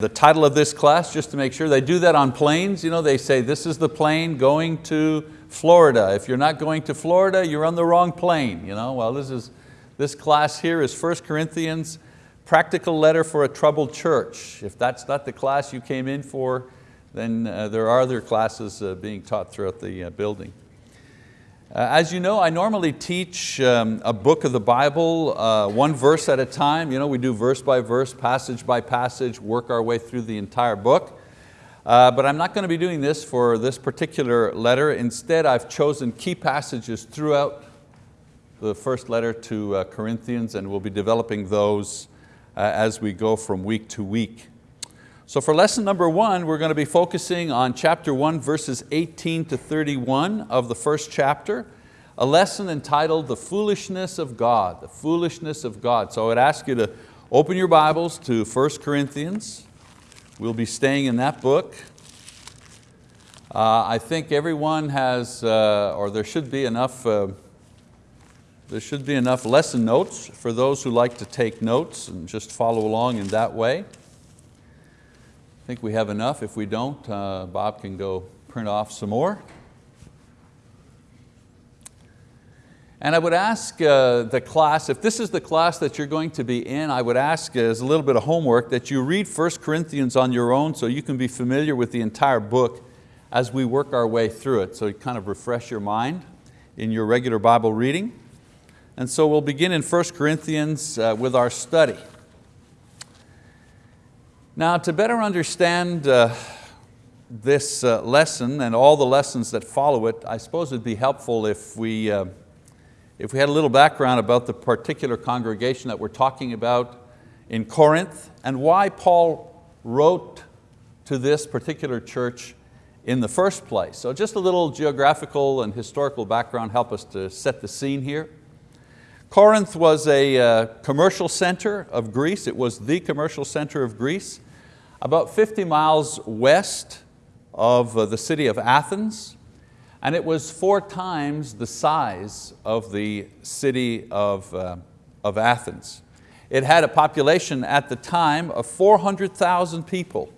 The title of this class, just to make sure, they do that on planes. You know, they say, this is the plane going to Florida. If you're not going to Florida, you're on the wrong plane. You know? Well, this, is, this class here is 1 Corinthians, practical letter for a troubled church. If that's not the class you came in for, then uh, there are other classes uh, being taught throughout the uh, building. Uh, as you know, I normally teach um, a book of the Bible, uh, one verse at a time. You know, we do verse by verse, passage by passage, work our way through the entire book. Uh, but I'm not going to be doing this for this particular letter. Instead, I've chosen key passages throughout the first letter to uh, Corinthians and we'll be developing those uh, as we go from week to week. So for lesson number one, we're going to be focusing on chapter one, verses 18 to 31 of the first chapter, a lesson entitled The Foolishness of God, the foolishness of God. So I would ask you to open your Bibles to 1 Corinthians. We'll be staying in that book. Uh, I think everyone has, uh, or there should be enough uh, there should be enough lesson notes for those who like to take notes and just follow along in that way think we have enough. If we don't, uh, Bob can go print off some more. And I would ask uh, the class, if this is the class that you're going to be in, I would ask as a little bit of homework that you read 1 Corinthians on your own so you can be familiar with the entire book as we work our way through it. So you kind of refresh your mind in your regular Bible reading. And so we'll begin in 1 Corinthians uh, with our study. Now to better understand uh, this uh, lesson and all the lessons that follow it, I suppose it'd be helpful if we, uh, if we had a little background about the particular congregation that we're talking about in Corinth and why Paul wrote to this particular church in the first place. So just a little geographical and historical background help us to set the scene here. Corinth was a uh, commercial center of Greece. It was the commercial center of Greece about 50 miles west of uh, the city of Athens, and it was four times the size of the city of, uh, of Athens. It had a population at the time of 400,000 people,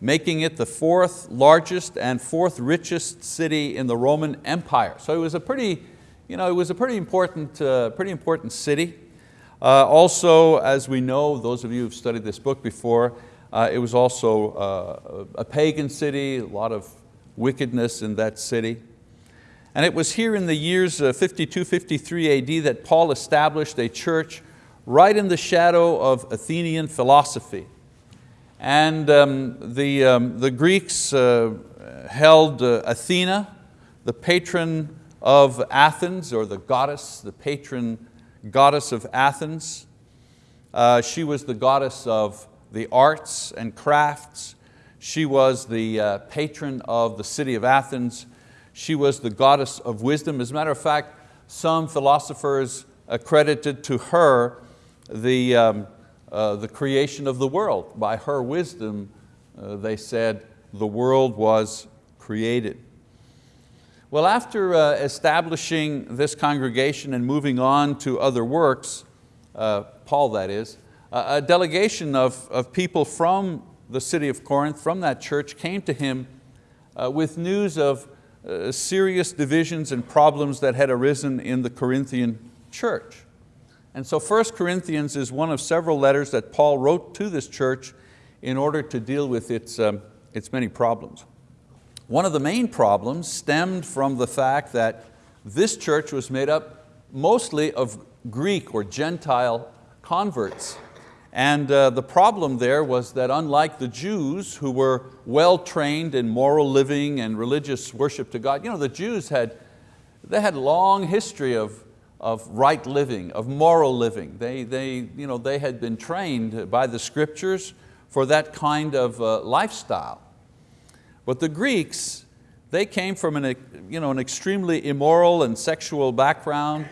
making it the fourth largest and fourth richest city in the Roman Empire. So it was a pretty, you know, it was a pretty important, uh, pretty important city. Uh, also, as we know, those of you who've studied this book before, it was also uh, a pagan city, a lot of wickedness in that city. And it was here in the years uh, 52, 53 AD that Paul established a church right in the shadow of Athenian philosophy. And um, the, um, the Greeks uh, held uh, Athena, the patron of Athens, or the goddess, the patron goddess of Athens. Uh, she was the goddess of the arts and crafts. She was the uh, patron of the city of Athens. She was the goddess of wisdom. As a matter of fact, some philosophers accredited to her the, um, uh, the creation of the world. By her wisdom, uh, they said the world was created. Well, after uh, establishing this congregation and moving on to other works, uh, Paul that is, a delegation of, of people from the city of Corinth, from that church, came to him uh, with news of uh, serious divisions and problems that had arisen in the Corinthian church. And so 1 Corinthians is one of several letters that Paul wrote to this church in order to deal with its, um, its many problems. One of the main problems stemmed from the fact that this church was made up mostly of Greek or Gentile converts and uh, the problem there was that unlike the Jews who were well trained in moral living and religious worship to God, you know, the Jews had, they had a long history of, of right living, of moral living. They, they, you know, they had been trained by the scriptures for that kind of uh, lifestyle. But the Greeks, they came from an, you know, an extremely immoral and sexual background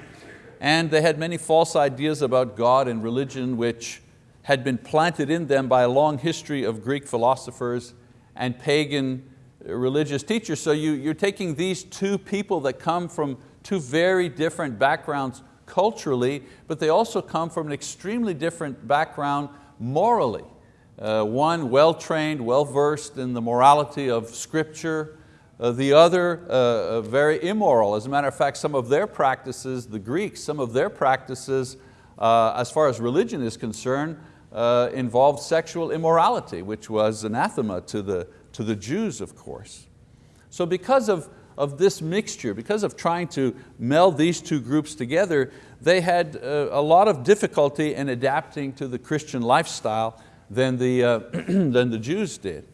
and they had many false ideas about God and religion which had been planted in them by a long history of Greek philosophers and pagan religious teachers. So you, you're taking these two people that come from two very different backgrounds culturally, but they also come from an extremely different background morally. Uh, one well-trained, well-versed in the morality of Scripture, uh, the other uh, very immoral. As a matter of fact, some of their practices, the Greeks, some of their practices uh, as far as religion is concerned, uh, involved sexual immorality, which was anathema to the, to the Jews, of course. So because of, of this mixture, because of trying to meld these two groups together, they had uh, a lot of difficulty in adapting to the Christian lifestyle than the, uh, than the Jews did.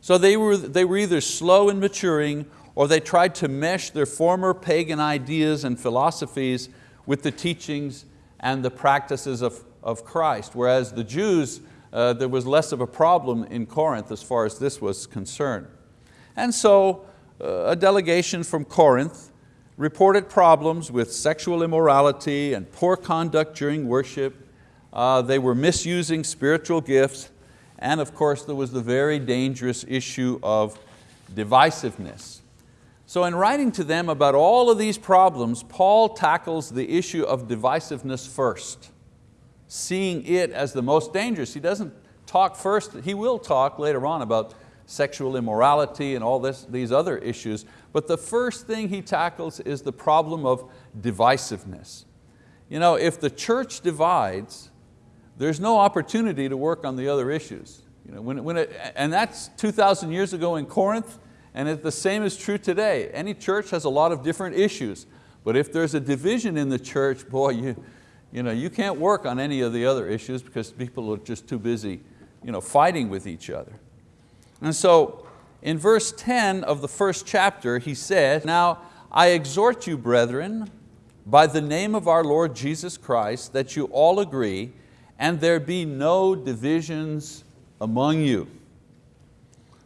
So they were, they were either slow in maturing or they tried to mesh their former pagan ideas and philosophies with the teachings and the practices of, of Christ, whereas the Jews, uh, there was less of a problem in Corinth as far as this was concerned. And so uh, a delegation from Corinth reported problems with sexual immorality and poor conduct during worship, uh, they were misusing spiritual gifts, and of course there was the very dangerous issue of divisiveness. So in writing to them about all of these problems, Paul tackles the issue of divisiveness first, seeing it as the most dangerous. He doesn't talk first, he will talk later on about sexual immorality and all this, these other issues, but the first thing he tackles is the problem of divisiveness. You know, if the church divides, there's no opportunity to work on the other issues. You know, when, when it, and that's 2,000 years ago in Corinth, and it, the same is true today. Any church has a lot of different issues, but if there's a division in the church, boy, you, you, know, you can't work on any of the other issues because people are just too busy you know, fighting with each other. And so in verse 10 of the first chapter, he said, Now I exhort you, brethren, by the name of our Lord Jesus Christ, that you all agree and there be no divisions among you.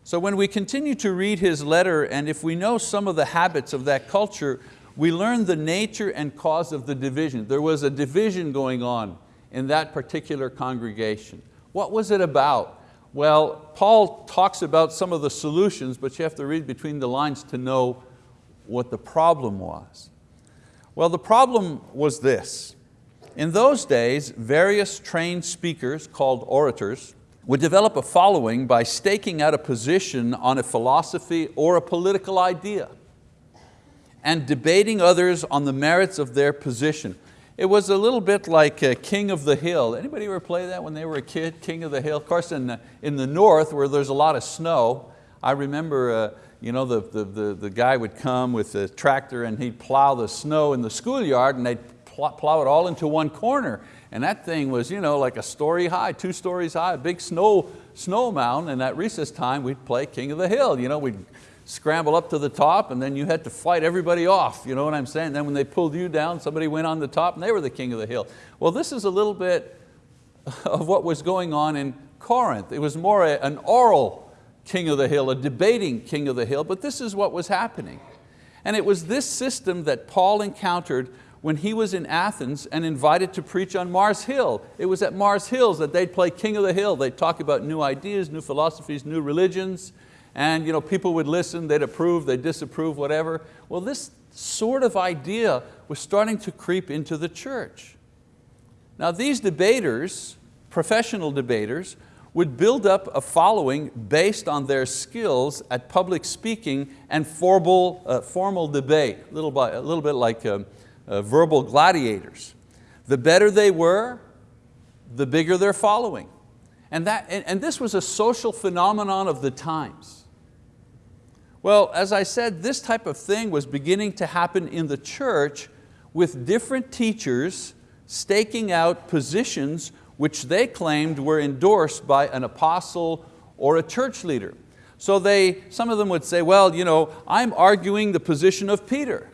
So when we continue to read his letter and if we know some of the habits of that culture, we learn the nature and cause of the division. There was a division going on in that particular congregation. What was it about? Well, Paul talks about some of the solutions, but you have to read between the lines to know what the problem was. Well, the problem was this. In those days, various trained speakers called orators would develop a following by staking out a position on a philosophy or a political idea and debating others on the merits of their position. It was a little bit like King of the Hill. Anybody ever play that when they were a kid, King of the Hill? Of course in the, in the north where there's a lot of snow, I remember uh, you know, the, the, the, the guy would come with a tractor and he'd plow the snow in the schoolyard and they'd plow it all into one corner. And that thing was you know, like a story high, two stories high, a big snow, snow mountain. And at recess time, we'd play King of the Hill. You know, we'd scramble up to the top and then you had to fight everybody off. You know what I'm saying? Then when they pulled you down, somebody went on the top and they were the king of the hill. Well, this is a little bit of what was going on in Corinth. It was more a, an oral king of the hill, a debating king of the hill, but this is what was happening. And it was this system that Paul encountered when he was in Athens and invited to preach on Mars Hill. It was at Mars Hills that they'd play king of the hill. They'd talk about new ideas, new philosophies, new religions, and you know, people would listen, they'd approve, they'd disapprove, whatever. Well, this sort of idea was starting to creep into the church. Now these debaters, professional debaters, would build up a following based on their skills at public speaking and formal, uh, formal debate, a little, by, a little bit like um, uh, verbal gladiators. The better they were, the bigger their following. And, that, and, and this was a social phenomenon of the times. Well, as I said, this type of thing was beginning to happen in the church with different teachers staking out positions which they claimed were endorsed by an apostle or a church leader. So they, some of them would say, well, you know, I'm arguing the position of Peter.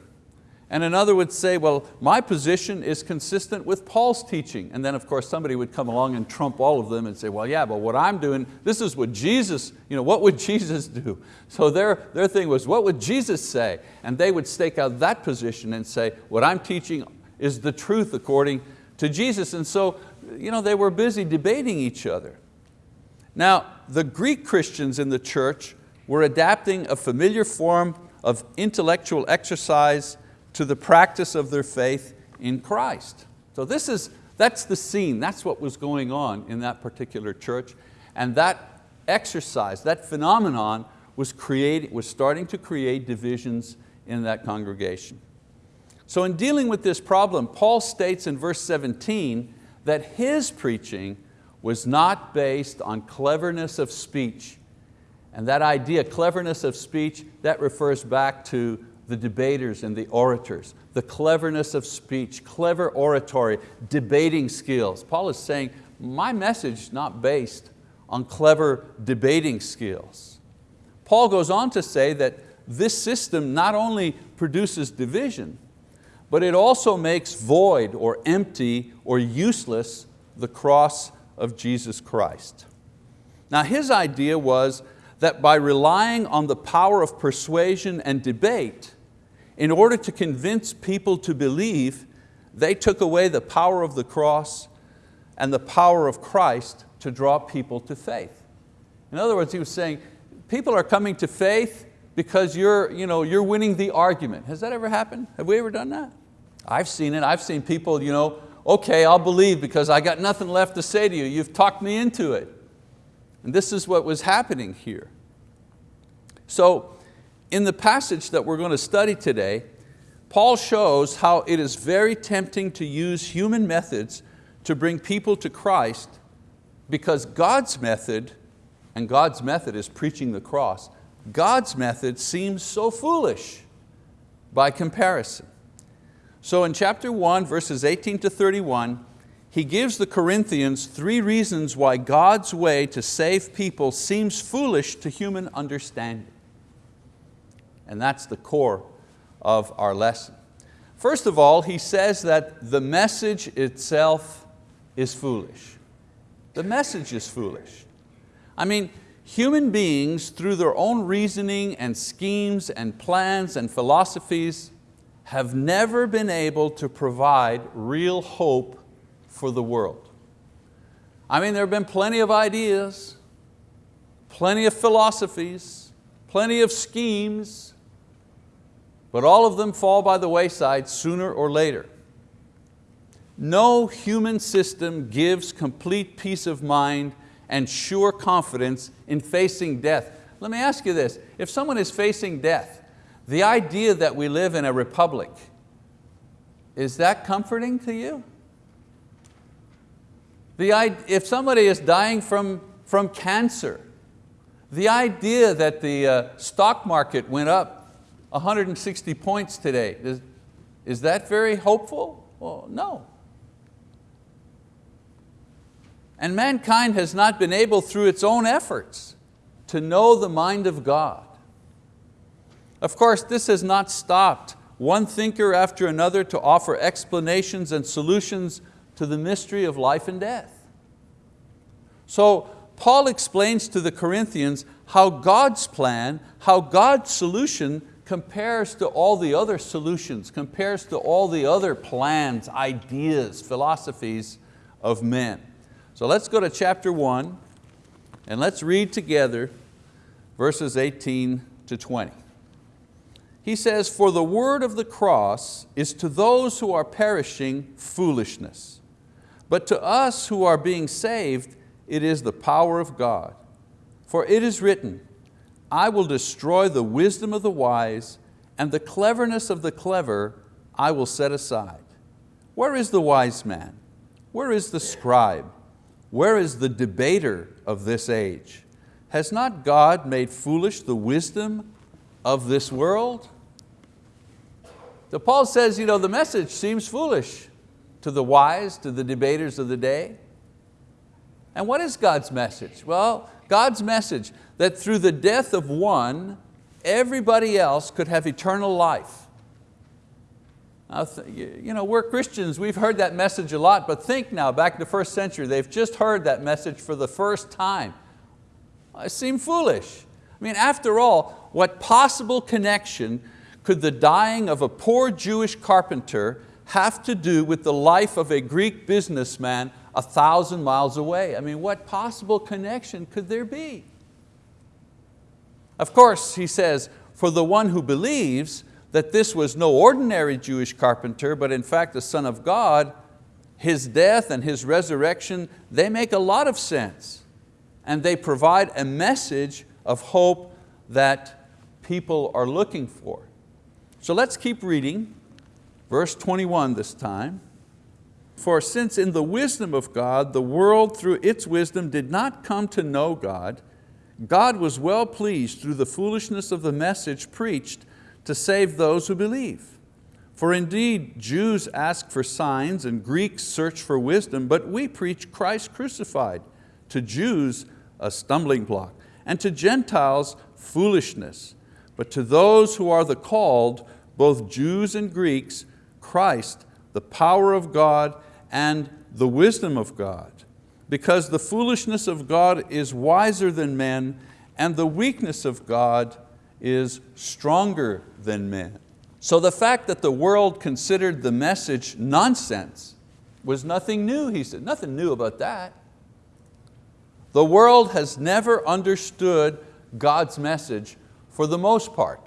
And another would say, well, my position is consistent with Paul's teaching. And then of course somebody would come along and trump all of them and say, well, yeah, but what I'm doing, this is what Jesus, you know, what would Jesus do? So their, their thing was, what would Jesus say? And they would stake out that position and say, what I'm teaching is the truth according to Jesus. And so you know, they were busy debating each other. Now, the Greek Christians in the church were adapting a familiar form of intellectual exercise to the practice of their faith in Christ. So this is, that's the scene, that's what was going on in that particular church. And that exercise, that phenomenon was, creating, was starting to create divisions in that congregation. So in dealing with this problem, Paul states in verse 17 that his preaching was not based on cleverness of speech. And that idea, cleverness of speech, that refers back to the debaters and the orators, the cleverness of speech, clever oratory, debating skills. Paul is saying, my message is not based on clever debating skills. Paul goes on to say that this system not only produces division, but it also makes void or empty or useless the cross of Jesus Christ. Now his idea was that by relying on the power of persuasion and debate, in order to convince people to believe, they took away the power of the cross and the power of Christ to draw people to faith. In other words, he was saying, people are coming to faith because you're, you know, you're winning the argument. Has that ever happened? Have we ever done that? I've seen it. I've seen people, you know, okay, I'll believe because I got nothing left to say to you. You've talked me into it. And this is what was happening here. So in the passage that we're going to study today, Paul shows how it is very tempting to use human methods to bring people to Christ because God's method, and God's method is preaching the cross, God's method seems so foolish by comparison. So in chapter 1, verses 18 to 31, he gives the Corinthians three reasons why God's way to save people seems foolish to human understanding. And that's the core of our lesson. First of all, he says that the message itself is foolish. The message is foolish. I mean, human beings through their own reasoning and schemes and plans and philosophies have never been able to provide real hope for the world. I mean, there have been plenty of ideas, plenty of philosophies, plenty of schemes, but all of them fall by the wayside sooner or later. No human system gives complete peace of mind and sure confidence in facing death. Let me ask you this, if someone is facing death, the idea that we live in a republic, is that comforting to you? The, if somebody is dying from, from cancer, the idea that the uh, stock market went up 160 points today, is, is that very hopeful? Well, no. And mankind has not been able through its own efforts to know the mind of God. Of course, this has not stopped one thinker after another to offer explanations and solutions to the mystery of life and death. So Paul explains to the Corinthians how God's plan, how God's solution compares to all the other solutions, compares to all the other plans, ideas, philosophies of men. So let's go to chapter one and let's read together verses 18 to 20. He says, for the word of the cross is to those who are perishing foolishness, but to us who are being saved, it is the power of God. For it is written, I will destroy the wisdom of the wise and the cleverness of the clever I will set aside. Where is the wise man? Where is the scribe? Where is the debater of this age? Has not God made foolish the wisdom of this world? So Paul says, you know, the message seems foolish to the wise, to the debaters of the day. And what is God's message? Well, God's message that through the death of one, everybody else could have eternal life. You know, we're Christians, we've heard that message a lot, but think now, back in the first century, they've just heard that message for the first time. Uh, it seemed foolish. I mean, after all, what possible connection could the dying of a poor Jewish carpenter have to do with the life of a Greek businessman a thousand miles away? I mean, what possible connection could there be? Of course, he says, for the one who believes, that this was no ordinary Jewish carpenter, but in fact the Son of God, His death and His resurrection, they make a lot of sense. and they provide a message of hope that people are looking for. So let's keep reading, verse 21 this time. For since in the wisdom of God, the world through its wisdom did not come to know God, God was well pleased through the foolishness of the message preached to save those who believe. For indeed, Jews ask for signs and Greeks search for wisdom, but we preach Christ crucified, to Jews a stumbling block, and to Gentiles foolishness. But to those who are the called, both Jews and Greeks, Christ, the power of God and the wisdom of God. Because the foolishness of God is wiser than men, and the weakness of God is stronger than men. So the fact that the world considered the message nonsense was nothing new, he said, nothing new about that. The world has never understood God's message for the most part.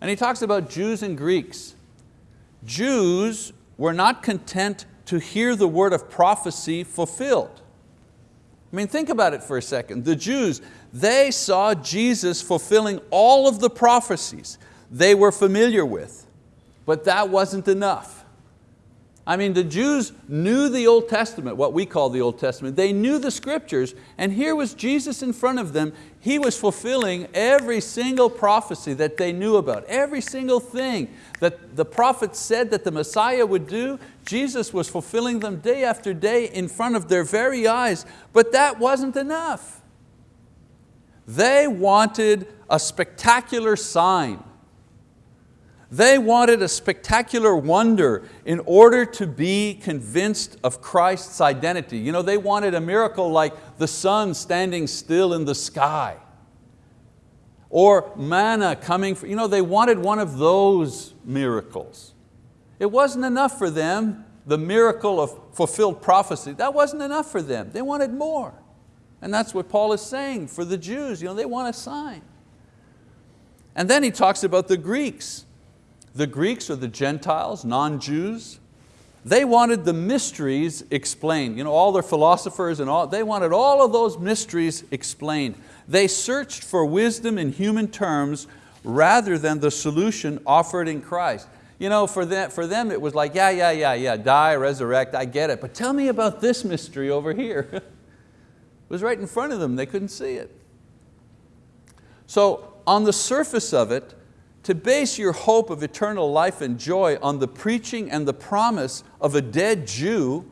And he talks about Jews and Greeks. Jews were not content to hear the word of prophecy fulfilled. I mean, think about it for a second. The Jews, they saw Jesus fulfilling all of the prophecies they were familiar with, but that wasn't enough. I mean, the Jews knew the Old Testament, what we call the Old Testament. They knew the scriptures, and here was Jesus in front of them. He was fulfilling every single prophecy that they knew about, every single thing that the prophets said that the Messiah would do, Jesus was fulfilling them day after day in front of their very eyes, but that wasn't enough. They wanted a spectacular sign. They wanted a spectacular wonder in order to be convinced of Christ's identity. You know, they wanted a miracle like the sun standing still in the sky or manna coming, you know, they wanted one of those miracles. It wasn't enough for them, the miracle of fulfilled prophecy, that wasn't enough for them. They wanted more. And that's what Paul is saying for the Jews, you know, they want a sign. And then he talks about the Greeks. The Greeks or the Gentiles, non-Jews, they wanted the mysteries explained. You know, all their philosophers and all, they wanted all of those mysteries explained. They searched for wisdom in human terms rather than the solution offered in Christ. You know, for them, for them it was like, yeah, yeah, yeah, yeah, die, resurrect, I get it, but tell me about this mystery over here. it was right in front of them, they couldn't see it. So on the surface of it, to base your hope of eternal life and joy on the preaching and the promise of a dead Jew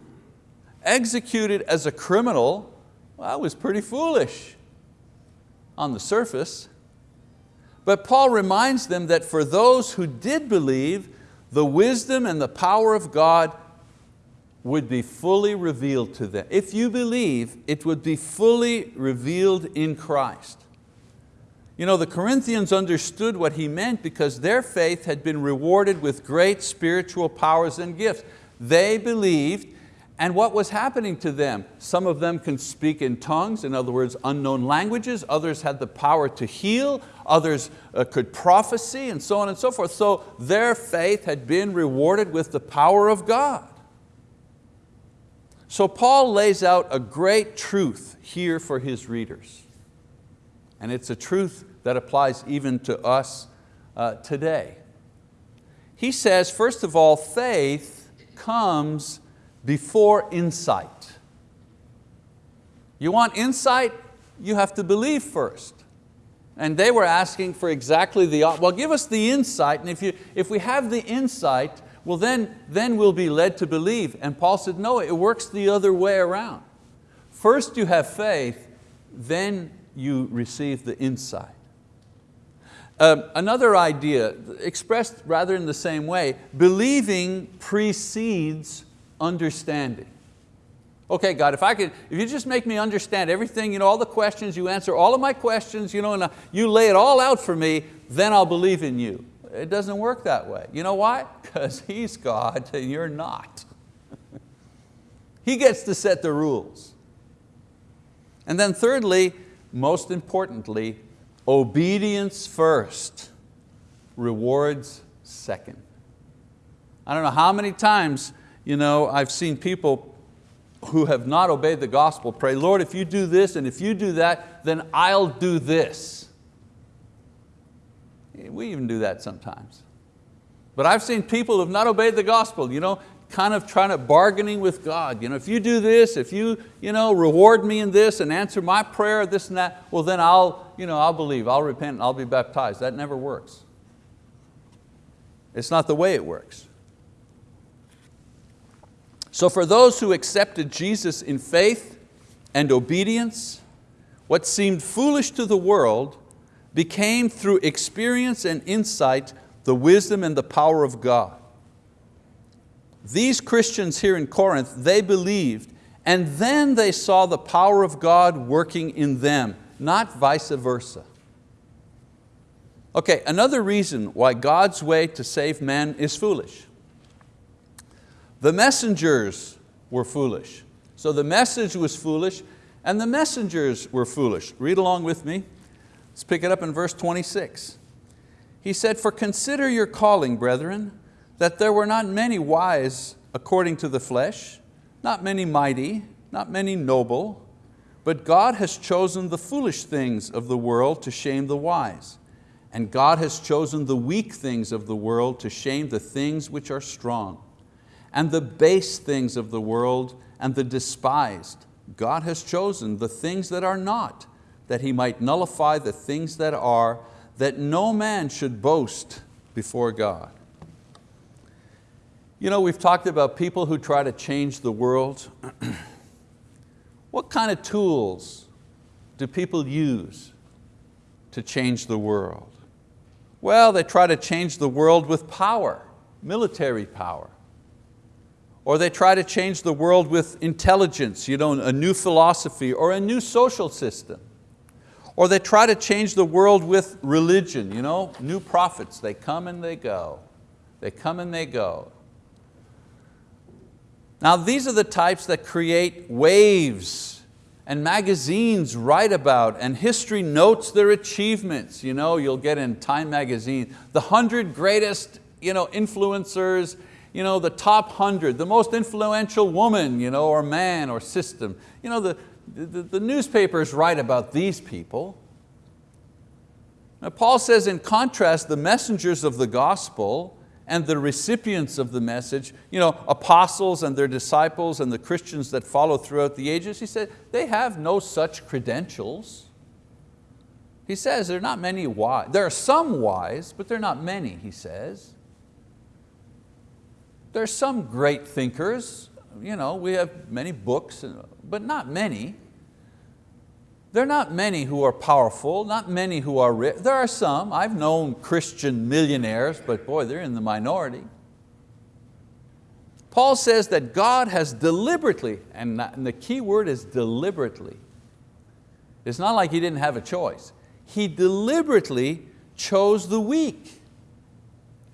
executed as a criminal, well, that was pretty foolish on the surface. But Paul reminds them that for those who did believe, the wisdom and the power of God would be fully revealed to them. If you believe, it would be fully revealed in Christ. You know, the Corinthians understood what he meant because their faith had been rewarded with great spiritual powers and gifts. They believed, and what was happening to them? Some of them can speak in tongues, in other words, unknown languages. Others had the power to heal. Others uh, could prophecy, and so on and so forth. So their faith had been rewarded with the power of God. So Paul lays out a great truth here for his readers. And it's a truth that applies even to us uh, today. He says, first of all, faith comes before insight. You want insight? You have to believe first. And they were asking for exactly the, well give us the insight, and if, you, if we have the insight, well then, then we'll be led to believe. And Paul said, no, it works the other way around. First you have faith, then you receive the insight. Um, another idea, expressed rather in the same way, believing precedes understanding. Okay, God, if I could, if you just make me understand everything, you know, all the questions, you answer all of my questions, you know, and uh, you lay it all out for me, then I'll believe in you. It doesn't work that way. You know why? Because He's God and you're not. he gets to set the rules. And then thirdly, most importantly, obedience first, rewards second. I don't know how many times you know, I've seen people who have not obeyed the gospel pray, Lord, if you do this and if you do that, then I'll do this. We even do that sometimes. But I've seen people who have not obeyed the gospel, you know, kind of trying to bargaining with God. You know, if you do this, if you, you know, reward me in this and answer my prayer, this and that, well then I'll, you know, I'll believe, I'll repent, I'll be baptized. That never works. It's not the way it works. So for those who accepted Jesus in faith and obedience, what seemed foolish to the world became through experience and insight the wisdom and the power of God. These Christians here in Corinth, they believed and then they saw the power of God working in them, not vice versa. Okay, another reason why God's way to save man is foolish. The messengers were foolish. So the message was foolish and the messengers were foolish. Read along with me. Let's pick it up in verse 26. He said, for consider your calling, brethren, that there were not many wise according to the flesh, not many mighty, not many noble, but God has chosen the foolish things of the world to shame the wise. And God has chosen the weak things of the world to shame the things which are strong and the base things of the world and the despised. God has chosen the things that are not, that He might nullify the things that are, that no man should boast before God. You know, we've talked about people who try to change the world. what kind of tools do people use to change the world? Well, they try to change the world with power, military power. Or they try to change the world with intelligence, you know, a new philosophy or a new social system. Or they try to change the world with religion, you know, new prophets, they come and they go. They come and they go. Now these are the types that create waves and magazines write about and history notes their achievements. You know, you'll get in Time magazine, the 100 greatest you know, influencers you know, the top 100, the most influential woman you know, or man or system. You know, the, the, the newspapers write about these people. Now Paul says in contrast, the messengers of the gospel and the recipients of the message, you know, apostles and their disciples and the Christians that follow throughout the ages, he said, they have no such credentials. He says there are not many wise. There are some wise, but there are not many, he says. There are some great thinkers, you know, we have many books, but not many. There are not many who are powerful, not many who are rich. There are some, I've known Christian millionaires, but boy, they're in the minority. Paul says that God has deliberately, and the key word is deliberately. It's not like He didn't have a choice. He deliberately chose the weak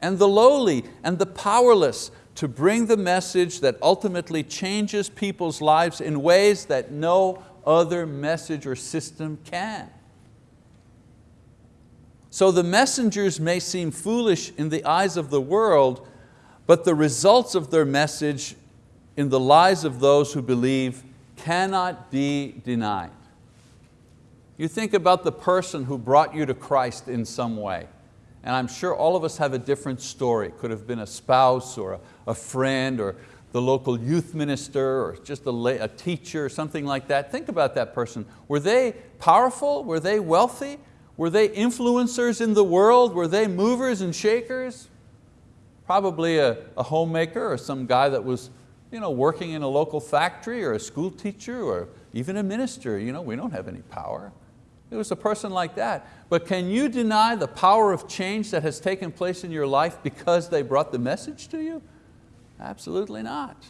and the lowly and the powerless to bring the message that ultimately changes people's lives in ways that no other message or system can. So the messengers may seem foolish in the eyes of the world, but the results of their message in the lives of those who believe cannot be denied. You think about the person who brought you to Christ in some way. And I'm sure all of us have a different story. It could have been a spouse or a, a friend or the local youth minister or just a, a teacher or something like that. Think about that person. Were they powerful? Were they wealthy? Were they influencers in the world? Were they movers and shakers? Probably a, a homemaker or some guy that was you know, working in a local factory or a school teacher or even a minister. You know, we don't have any power. It was a person like that. But can you deny the power of change that has taken place in your life because they brought the message to you? Absolutely not.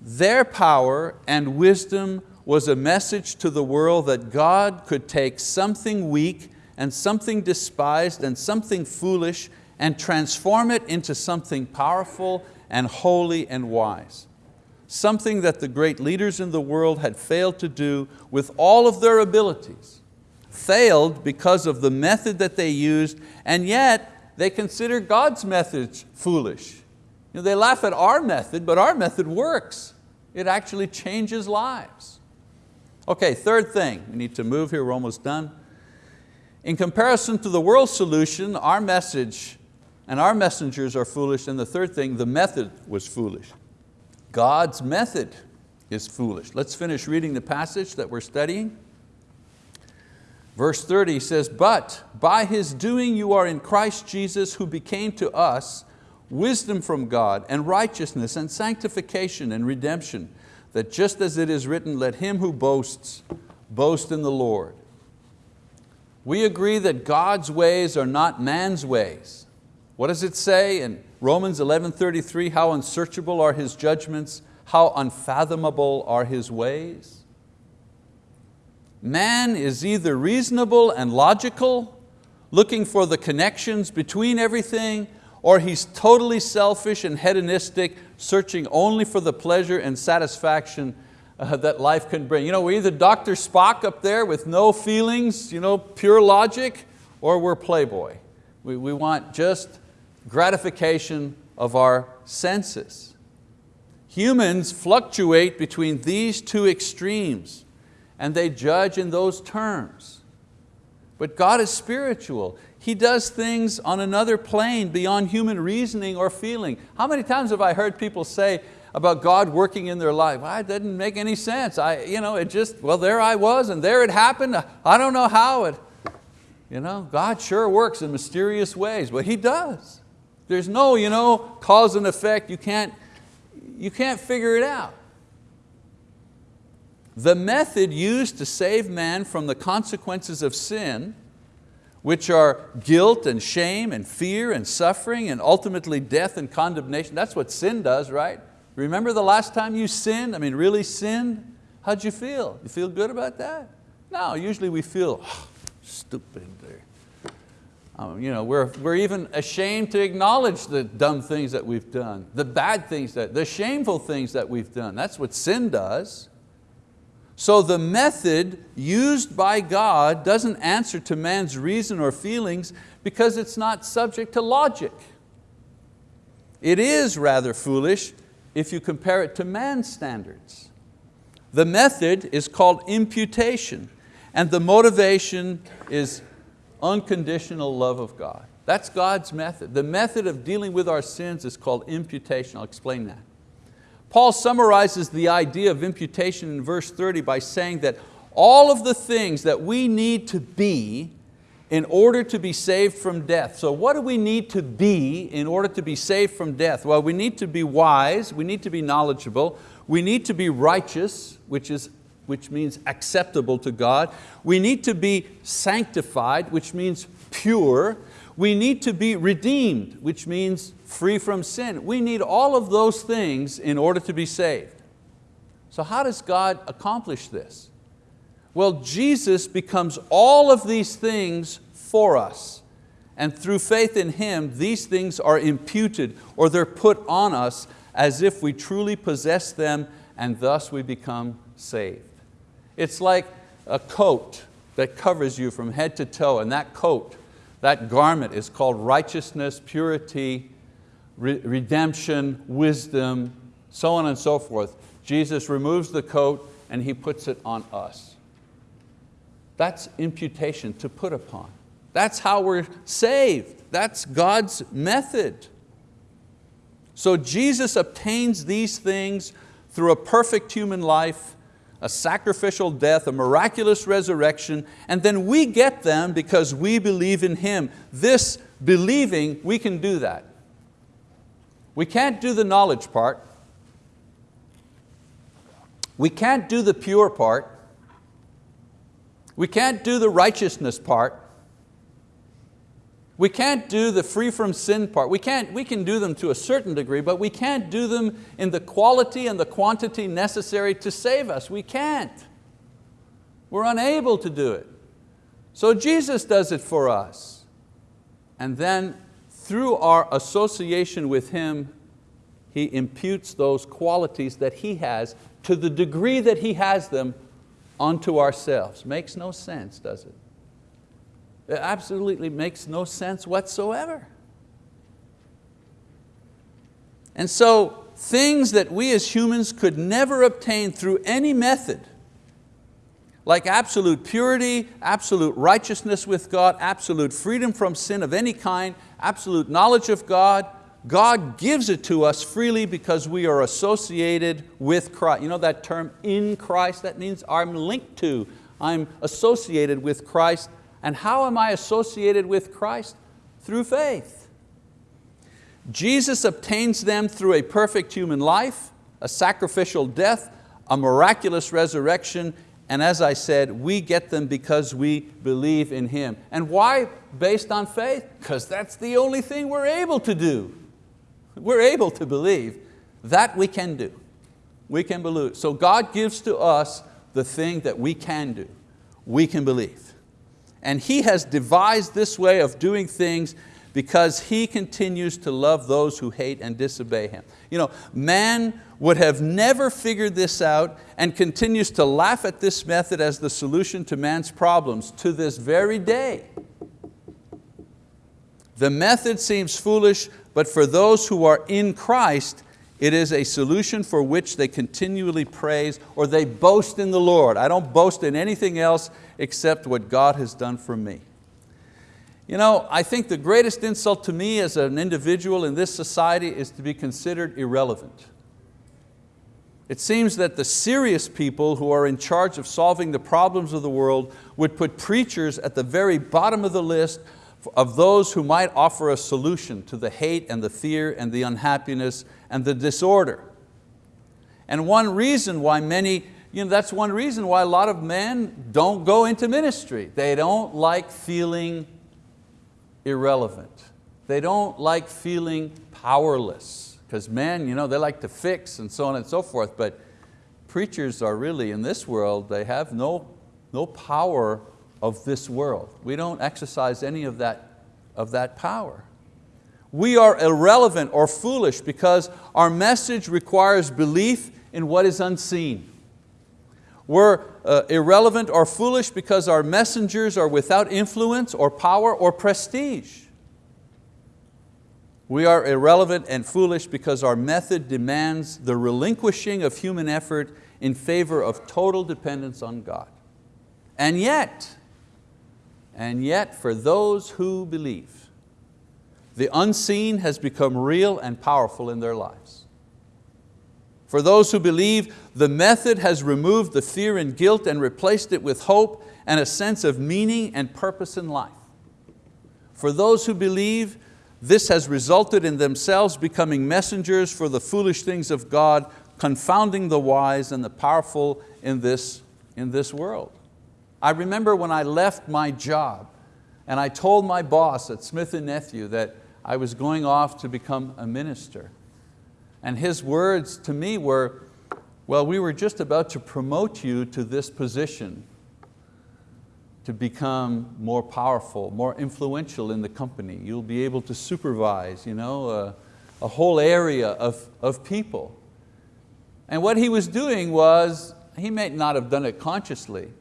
Their power and wisdom was a message to the world that God could take something weak and something despised and something foolish and transform it into something powerful and holy and wise something that the great leaders in the world had failed to do with all of their abilities. Failed because of the method that they used, and yet they consider God's methods foolish. You know, they laugh at our method, but our method works. It actually changes lives. Okay, third thing, we need to move here, we're almost done. In comparison to the world's solution, our message and our messengers are foolish, and the third thing, the method was foolish. God's method is foolish. Let's finish reading the passage that we're studying. Verse 30 says, but by His doing you are in Christ Jesus who became to us wisdom from God and righteousness and sanctification and redemption, that just as it is written, let him who boasts, boast in the Lord. We agree that God's ways are not man's ways. What does it say in Romans 11.33, how unsearchable are His judgments, how unfathomable are His ways? Man is either reasonable and logical, looking for the connections between everything, or he's totally selfish and hedonistic, searching only for the pleasure and satisfaction uh, that life can bring. You know, we're either Dr. Spock up there with no feelings, you know, pure logic, or we're Playboy. We, we want just gratification of our senses. Humans fluctuate between these two extremes and they judge in those terms. But God is spiritual. He does things on another plane beyond human reasoning or feeling. How many times have I heard people say about God working in their life? Well, it didn't make any sense. I, you know, it just, well, there I was and there it happened. I don't know how it, you know, God sure works in mysterious ways, but He does. There's no you know, cause and effect. You can't, you can't figure it out. The method used to save man from the consequences of sin which are guilt and shame and fear and suffering and ultimately death and condemnation. That's what sin does, right? Remember the last time you sinned, I mean really sinned? How'd you feel? You feel good about that? No, usually we feel oh, stupid. Um, you know, we're, we're even ashamed to acknowledge the dumb things that we've done, the bad things, that, the shameful things that we've done. That's what sin does. So the method used by God doesn't answer to man's reason or feelings because it's not subject to logic. It is rather foolish if you compare it to man's standards. The method is called imputation and the motivation is unconditional love of God. That's God's method. The method of dealing with our sins is called imputation. I'll explain that. Paul summarizes the idea of imputation in verse 30 by saying that all of the things that we need to be in order to be saved from death. So what do we need to be in order to be saved from death? Well, we need to be wise, we need to be knowledgeable, we need to be righteous, which, is, which means acceptable to God. We need to be sanctified, which means pure. We need to be redeemed, which means free from sin. We need all of those things in order to be saved. So how does God accomplish this? Well, Jesus becomes all of these things for us. And through faith in Him, these things are imputed or they're put on us as if we truly possess them and thus we become saved. It's like a coat that covers you from head to toe and that coat, that garment is called righteousness, purity, re redemption, wisdom, so on and so forth. Jesus removes the coat and He puts it on us. That's imputation, to put upon. That's how we're saved. That's God's method. So Jesus obtains these things through a perfect human life, a sacrificial death, a miraculous resurrection, and then we get them because we believe in Him. This believing, we can do that. We can't do the knowledge part. We can't do the pure part. We can't do the righteousness part. We can't do the free from sin part. We, can't, we can do them to a certain degree, but we can't do them in the quality and the quantity necessary to save us. We can't. We're unable to do it. So Jesus does it for us. And then through our association with Him, He imputes those qualities that He has to the degree that He has them onto ourselves. Makes no sense, does it? It absolutely makes no sense whatsoever. And so things that we as humans could never obtain through any method, like absolute purity, absolute righteousness with God, absolute freedom from sin of any kind, absolute knowledge of God, God gives it to us freely because we are associated with Christ. You know that term, in Christ? That means I'm linked to, I'm associated with Christ. And how am I associated with Christ? Through faith. Jesus obtains them through a perfect human life, a sacrificial death, a miraculous resurrection, and as I said, we get them because we believe in Him. And why based on faith? Because that's the only thing we're able to do. We're able to believe. That we can do. We can believe. So God gives to us the thing that we can do. We can believe. And He has devised this way of doing things because He continues to love those who hate and disobey Him. You know, man would have never figured this out and continues to laugh at this method as the solution to man's problems to this very day. The method seems foolish, but for those who are in Christ, it is a solution for which they continually praise or they boast in the Lord. I don't boast in anything else except what God has done for me. You know, I think the greatest insult to me as an individual in this society is to be considered irrelevant. It seems that the serious people who are in charge of solving the problems of the world would put preachers at the very bottom of the list of those who might offer a solution to the hate and the fear and the unhappiness and the disorder. And one reason why many, you know, that's one reason why a lot of men don't go into ministry. They don't like feeling irrelevant. They don't like feeling powerless because men, you know, they like to fix and so on and so forth, but preachers are really in this world, they have no, no power of this world. We don't exercise any of that, of that power. We are irrelevant or foolish because our message requires belief in what is unseen. We're uh, irrelevant or foolish because our messengers are without influence or power or prestige. We are irrelevant and foolish because our method demands the relinquishing of human effort in favor of total dependence on God. And yet, and yet for those who believe, the unseen has become real and powerful in their lives. For those who believe, the method has removed the fear and guilt and replaced it with hope and a sense of meaning and purpose in life. For those who believe, this has resulted in themselves becoming messengers for the foolish things of God, confounding the wise and the powerful in this, in this world. I remember when I left my job and I told my boss at Smith & Nephew that I was going off to become a minister. And his words to me were, well, we were just about to promote you to this position to become more powerful, more influential in the company. You'll be able to supervise you know, a, a whole area of, of people. And what he was doing was, he may not have done it consciously,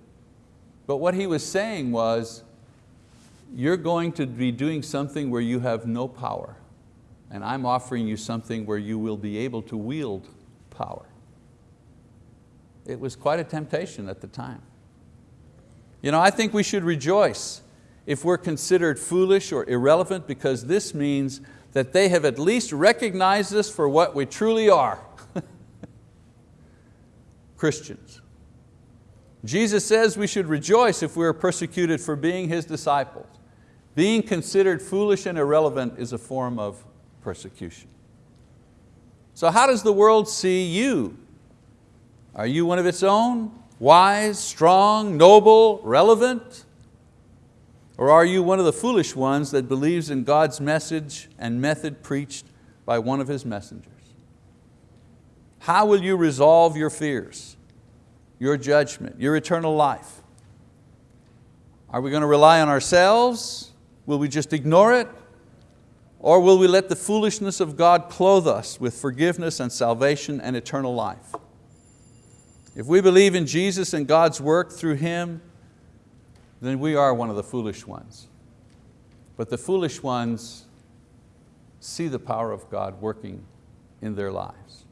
but what he was saying was, you're going to be doing something where you have no power, and I'm offering you something where you will be able to wield power. It was quite a temptation at the time. You know, I think we should rejoice if we're considered foolish or irrelevant because this means that they have at least recognized us for what we truly are, Christians. Jesus says we should rejoice if we are persecuted for being His disciples. Being considered foolish and irrelevant is a form of persecution. So how does the world see you? Are you one of its own? Wise, strong, noble, relevant? Or are you one of the foolish ones that believes in God's message and method preached by one of His messengers? How will you resolve your fears? your judgment, your eternal life? Are we going to rely on ourselves? Will we just ignore it? Or will we let the foolishness of God clothe us with forgiveness and salvation and eternal life? If we believe in Jesus and God's work through Him, then we are one of the foolish ones. But the foolish ones see the power of God working in their lives.